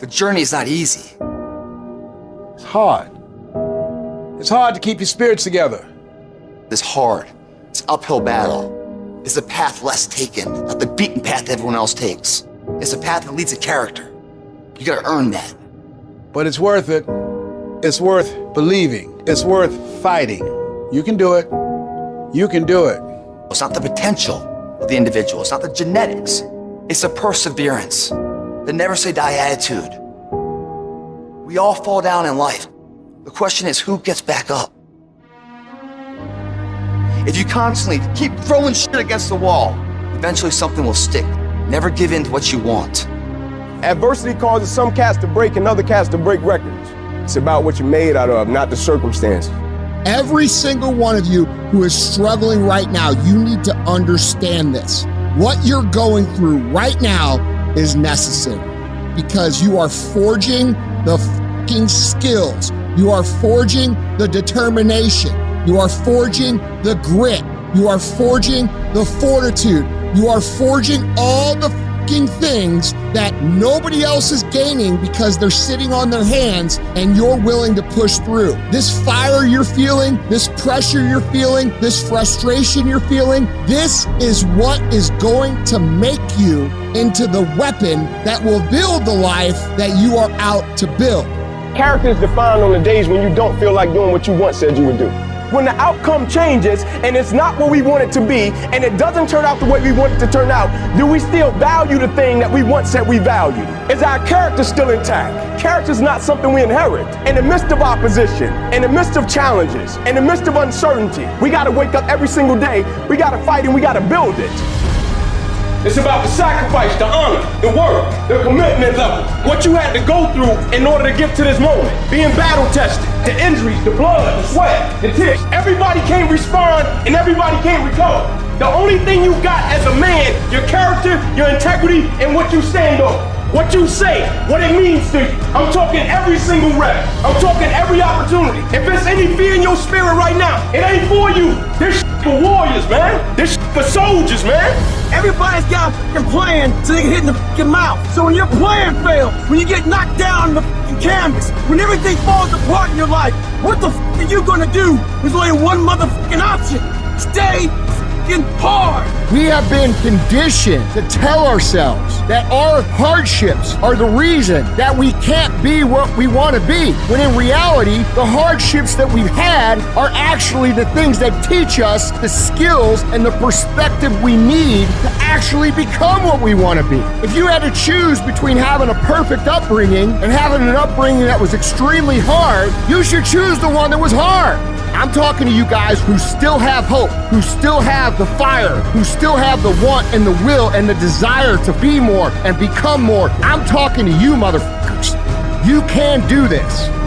The journey is not easy. It's hard. It's hard to keep your spirits together. It's hard. It's an uphill battle. It's a path less taken, not the beaten path everyone else takes. It's a path that leads a character. You gotta earn that. But it's worth it. It's worth believing. It's worth fighting. You can do it. You can do it. It's not the potential of the individual. It's not the genetics. It's the perseverance, the never say die attitude. We all fall down in life. The question is who gets back up? If you constantly keep throwing shit against the wall, eventually something will stick. Never give in to what you want. Adversity causes some cats to break and other cats to break records. It's about what you're made out of, not the circumstances. Every single one of you who is struggling right now, you need to understand this. What you're going through right now is necessary because you are forging the fucking skills. You are forging the determination. You are forging the grit. You are forging the fortitude. You are forging all the things that nobody else is gaining because they're sitting on their hands and you're willing to push through. This fire you're feeling, this pressure you're feeling, this frustration you're feeling, this is what is going to make you into the weapon that will build the life that you are out to build. Character is defined on the days when you don't feel like doing what you once said you would do when the outcome changes and it's not what we want it to be and it doesn't turn out the way we want it to turn out, do we still value the thing that we once said we valued? Is our character still intact? Character is not something we inherit. In the midst of opposition, in the midst of challenges, in the midst of uncertainty, we got to wake up every single day, we got to fight and we got to build it. It's about the sacrifice, the honor, the work, the commitment level. What you had to go through in order to get to this moment. Being battle tested, the injuries, the blood, the sweat, the tears. Everybody can't respond and everybody can't recover. The only thing you got as a man, your character, your integrity, and what you stand on. What you say, what it means to you. I'm talking every single rep. I'm talking every opportunity. If there's any fear in your spirit right now, it ain't for you. This for warriors, man. This for soldiers, man. Everybody's got a plan so they can hit in the fucking mouth. So when your plan fails, when you get knocked down on the canvas, when everything falls apart in your life, what the fuck are you gonna do? There's only one motherfucking option. Stay hard. We have been conditioned to tell ourselves that our hardships are the reason that we can't be what we want to be. When in reality, the hardships that we've had are actually the things that teach us the skills and the perspective we need to actually become what we want to be. If you had to choose between having a perfect upbringing and having an upbringing that was extremely hard, you should choose the one that was hard. I'm talking to you guys who still have hope, who still have the fire, who still have the want and the will and the desire to be more and become more. I'm talking to you, motherfuckers. You can do this.